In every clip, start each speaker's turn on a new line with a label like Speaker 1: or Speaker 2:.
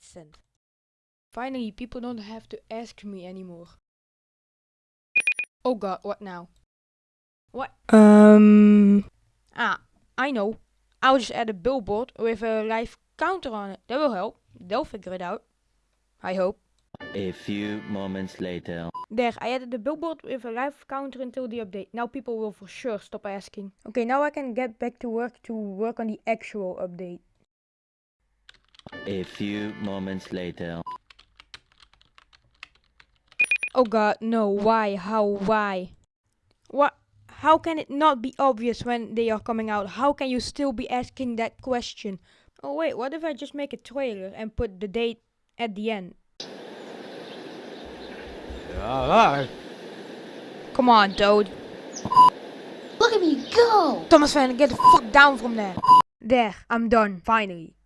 Speaker 1: sent. Finally, people don't have to ask me anymore. Oh god, what now? What?
Speaker 2: Um,
Speaker 1: Ah, I know. I'll just add a billboard with a live counter on it. That will help. They'll figure it out. I hope.
Speaker 3: A few moments later.
Speaker 1: There, I added a billboard with a live counter until the update. Now people will for sure stop asking. Okay, now I can get back to work to work on the actual update.
Speaker 3: A few moments later.
Speaker 1: Oh god, no, why, how, why? What? How can it not be obvious when they are coming out? How can you still be asking that question? Oh wait, what if I just make a trailer and put the date at the end? Come on, Toad.
Speaker 4: Look at me go!
Speaker 1: Thomas Van, get the fuck down from there. There, I'm done, finally.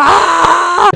Speaker 1: Ah!